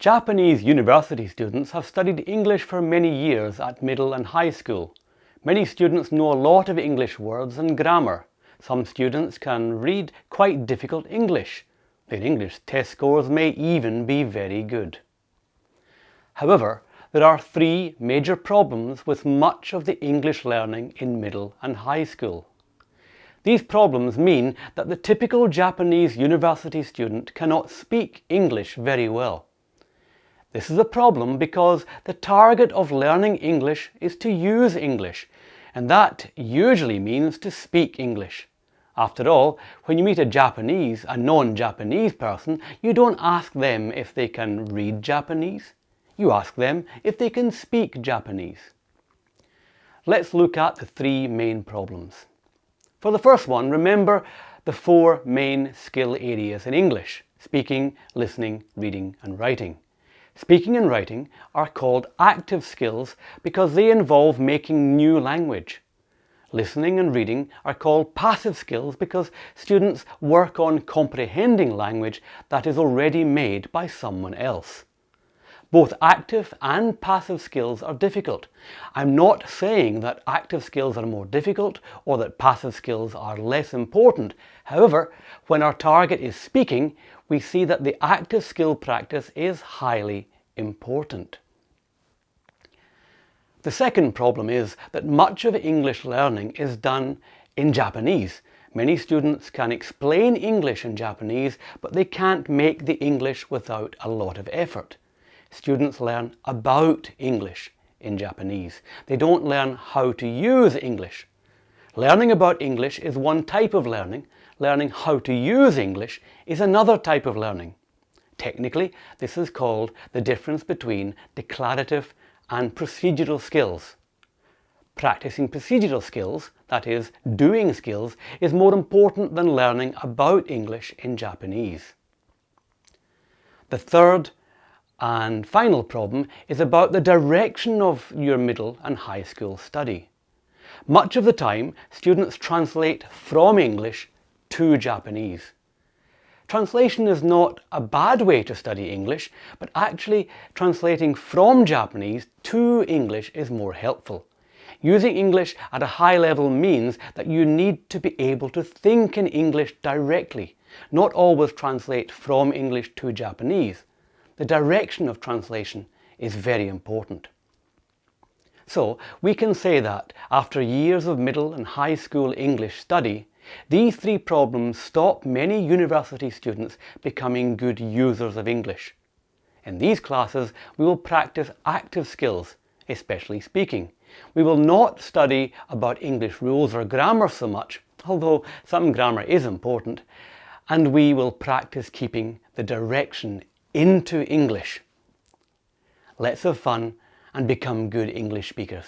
Japanese university students have studied English for many years at middle and high school. Many students know a lot of English words and grammar. Some students can read quite difficult English. Their English test scores may even be very good. However, there are three major problems with much of the English learning in middle and high school. These problems mean that the typical Japanese university student cannot speak English very well. This is a problem because the target of learning English is to use English, and that usually means to speak English. After all, when you meet a Japanese, a non-Japanese person, you don't ask them if they can read Japanese. You ask them if they can speak Japanese. Let's look at the three main problems. For the first one, remember the four main skill areas in English, speaking, listening, reading and writing. Speaking and writing are called active skills because they involve making new language. Listening and reading are called passive skills because students work on comprehending language that is already made by someone else. Both active and passive skills are difficult. I'm not saying that active skills are more difficult or that passive skills are less important. However, when our target is speaking, we see that the active skill practice is highly important. The second problem is that much of English learning is done in Japanese. Many students can explain English in Japanese, but they can't make the English without a lot of effort. Students learn about English in Japanese. They don't learn how to use English. Learning about English is one type of learning, learning how to use English is another type of learning. Technically, this is called the difference between declarative and procedural skills. Practicing procedural skills, that is, doing skills, is more important than learning about English in Japanese. The third and final problem is about the direction of your middle and high school study. Much of the time, students translate from English to Japanese. Translation is not a bad way to study English, but actually translating from Japanese to English is more helpful. Using English at a high level means that you need to be able to think in English directly, not always translate from English to Japanese. The direction of translation is very important. So we can say that after years of middle and high school English study, these three problems stop many university students becoming good users of English. In these classes, we will practice active skills, especially speaking. We will not study about English rules or grammar so much, although some grammar is important, and we will practice keeping the direction into English. Let's have fun and become good English speakers.